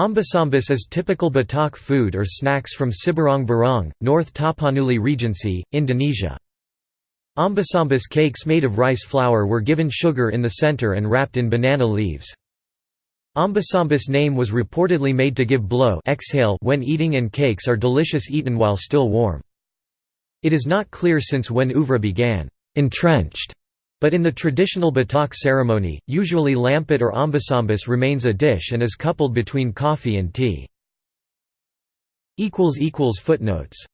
Ombus-ombus is typical Batak food or snacks from Siborongborong, North Tapanuli Regency, Indonesia. Ombus-ombus cakes made of rice flour were given sugar in the center and wrapped in banana leaves. Ombus-ombus name was reportedly made to give blow exhale when eating and cakes are delicious eaten while still warm. It is not clear since when Uvra began entrenched but in the traditional Batak ceremony, usually lampet or ombus-ombus remains a dish and is coupled between coffee and tea. Footnotes